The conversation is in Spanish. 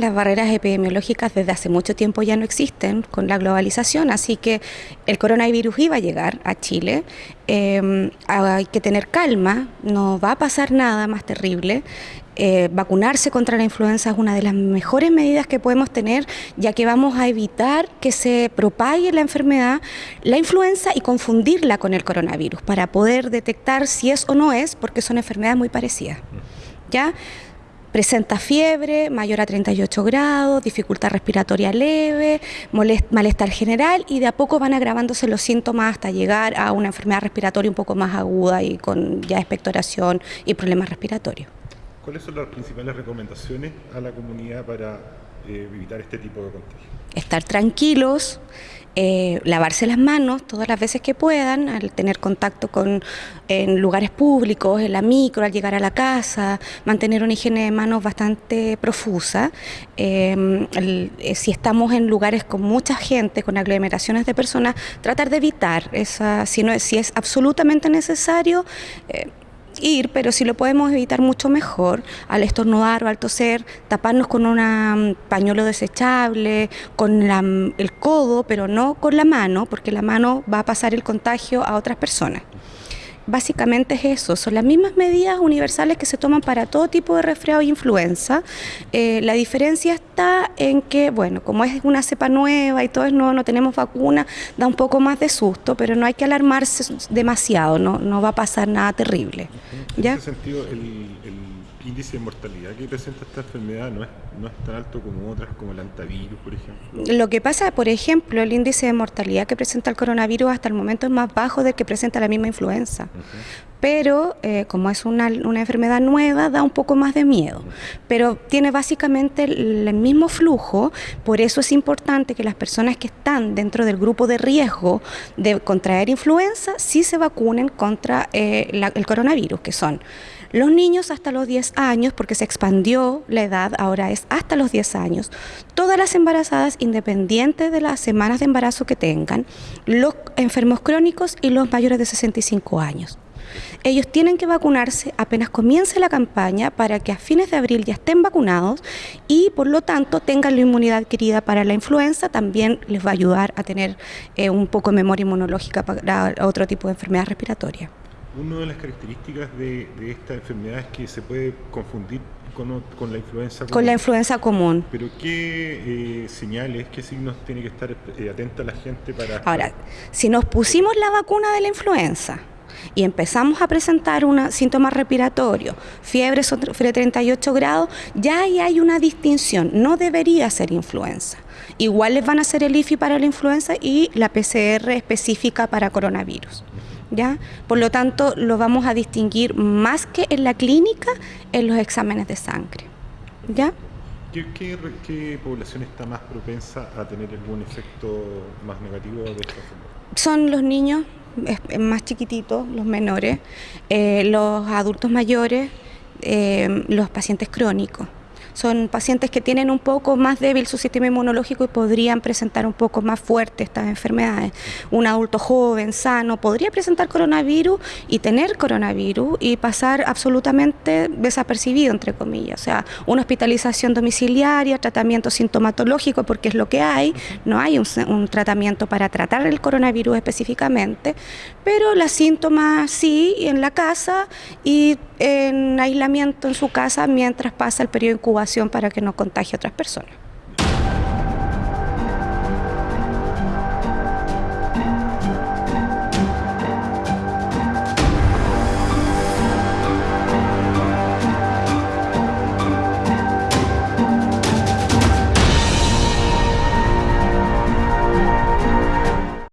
las barreras epidemiológicas desde hace mucho tiempo ya no existen con la globalización, así que el coronavirus iba a llegar a Chile. Em, hay que tener calma, no va a pasar nada más terrible. Eh, vacunarse contra la influenza es una de las mejores medidas que podemos tener, ya que vamos a evitar que se propague la enfermedad, la influenza y confundirla con el coronavirus, para poder detectar si es o no es, porque son enfermedades muy parecidas. ¿Ya? Presenta fiebre mayor a 38 grados, dificultad respiratoria leve, malestar general y de a poco van agravándose los síntomas hasta llegar a una enfermedad respiratoria un poco más aguda y con ya expectoración y problemas respiratorios. ¿Cuáles son las principales recomendaciones a la comunidad para eh, evitar este tipo de contagios? Estar tranquilos, eh, lavarse las manos todas las veces que puedan, al tener contacto con en lugares públicos, en la micro, al llegar a la casa, mantener una higiene de manos bastante profusa. Em, eh, si estamos en lugares con mucha gente, con aglomeraciones de personas, tratar de evitar esa, si no si es absolutamente necesario ir, pero si lo podemos evitar mucho mejor, al estornudar o al toser, taparnos con un mm, pañuelo desechable, con el codo, pero no con la mano, porque la mano va a pasar el contagio a otras personas. Básicamente es eso, son las mismas medidas universales que se toman para todo tipo de resfriado e influenza. Eh, la diferencia está en que, bueno, como es una cepa nueva y todo es nuevo, no tenemos vacuna, da un poco más de susto, pero no hay que alarmarse demasiado, no, no va a pasar nada terrible. En ese sentido, el índice de mortalidad que presenta esta enfermedad no es, no es tan alto como otras, como el antivirus, por ejemplo. Lo que pasa, por ejemplo, el índice de mortalidad que presenta el coronavirus hasta el momento es más bajo del que presenta la misma influenza. Pero eh, como es una, enfermedad nueva, da un poco más de miedo. Pero tiene básicamente el, mismo flujo, por eso es importante que las personas que están dentro del grupo de riesgo de contraer influenza sí se vacunen contra eh, el coronavirus, que son los niños hasta los 10 años, porque se expandió la edad, ahora es hasta los 10 años. Todas las embarazadas, independientes de las semanas de embarazo que tengan, los enfermos crónicos y los mayores de 65 años. Ellos tienen que vacunarse apenas comience la campaña para que a fines de abril ya estén vacunados y por lo tanto tengan la inmunidad adquirida para la influenza. También les va a ayudar a tener eh, un poco de memoria inmunológica para otro tipo de enfermedad respiratoria. Una de las características de, esta enfermedad es que se puede confundir con, con la influenza común. Con la influenza común. Pero ¿qué eh, señales, qué signos tiene que estar eh, atenta la gente para...? Ahora, si nos pusimos la vacuna de la influenza y empezamos a presentar un síntoma respiratorio, fiebre sobre 38 grados, ya ahí hay una distinción, no debería ser influenza. Igual les van a hacer el IFI para la influenza y la PCR específica para coronavirus. ¿ya? Por lo tanto, lo vamos a distinguir más que en la clínica, en los exámenes de sangre, ¿ya? ¿Qué, población está más propensa a tener algún efecto más negativo de esta enfermedad? Son los niños más chiquititos, los menores, eh, los adultos mayores, eh, los pacientes crónicos son pacientes que tienen un poco más débil su sistema inmunológico y podrían presentar un poco más fuerte estas enfermedades. Un adulto joven, sano, podría presentar coronavirus y tener coronavirus y pasar absolutamente desapercibido, entre comillas. O sea, una hospitalización domiciliaria, tratamiento sintomatológico, porque es lo que hay, no hay un, tratamiento para tratar el coronavirus específicamente, pero las síntomas sí en la casa y en aislamiento en su casa mientras pasa el periodo de incubación para que no contagie a otras personas.